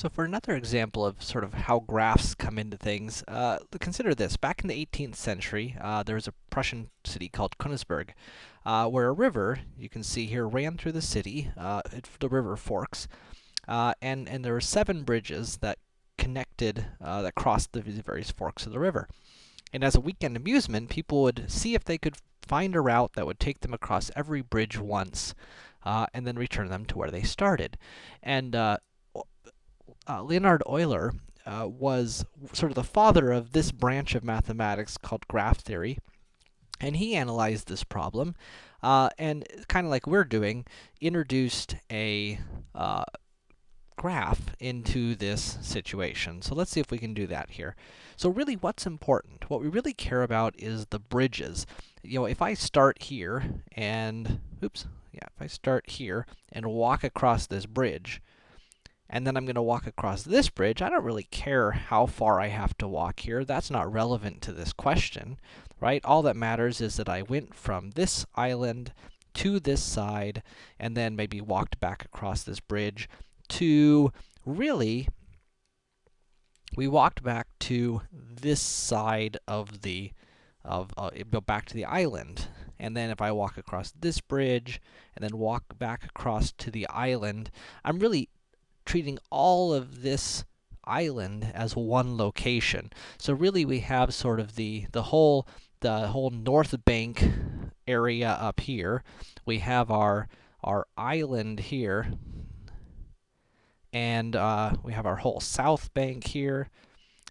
So for another example of sort of how graphs come into things, uh, consider this. Back in the 18th century, uh, there was a Prussian city called Königsberg, uh, where a river, you can see here, ran through the city. Uh, it, the river forks, uh, and, and there were seven bridges that connected, uh, that crossed the various forks of the river. And as a weekend amusement, people would see if they could find a route that would take them across every bridge once, and then return them to where they started. And uh, Leonhard Euler uh, was sort of the father of this branch of mathematics called graph theory. And he analyzed this problem, uh, and kind of like we're doing, introduced a uh, graph into this situation. So let's see if we can do that here. So really, what's important? What we really care about is the bridges. You know, if I start here and, oops, yeah, if I start here and walk across this bridge, and then I'm going to walk across this bridge, I don't really care how far I have to walk here. That's not relevant to this question, right? All that matters is that I went from this island to this side, and then maybe walked back across this bridge to, really, we walked back to this side of the, of, uh, go back to the island. And then if I walk across this bridge, and then walk back across to the island, I'm really treating all of this island as one location. So really we have sort of the, the whole, the whole north bank area up here. We have our, our island here. And, uh, we have our whole south bank here.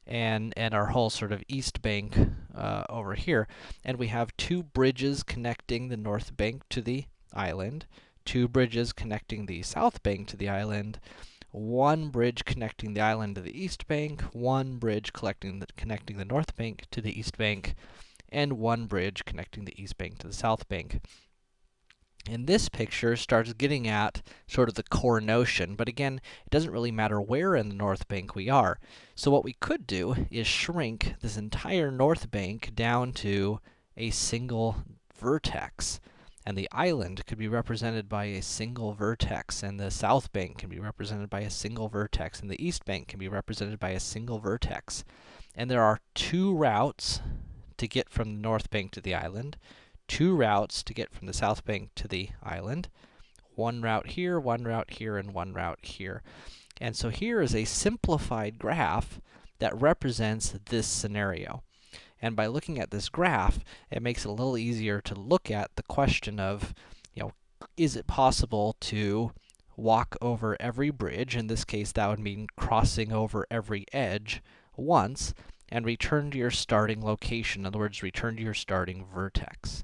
And, and our whole sort of east bank, uh, over here. And we have two bridges connecting the north bank to the island. Two bridges connecting the south bank to the island one bridge connecting the island to the east bank, one bridge connecting the, connecting the north bank to the east bank, and one bridge connecting the east bank to the south bank. And this picture starts getting at sort of the core notion, but again, it doesn't really matter where in the north bank we are. So what we could do is shrink this entire north bank down to a single vertex and the island could be represented by a single vertex, and the south bank can be represented by a single vertex, and the east bank can be represented by a single vertex. And there are two routes to get from the north bank to the island, two routes to get from the south bank to the island, one route here, one route here, and one route here. And so here is a simplified graph that represents this scenario. And by looking at this graph, it makes it a little easier to look at the question of, you know, is it possible to walk over every bridge? In this case, that would mean crossing over every edge once, and return to your starting location. In other words, return to your starting vertex.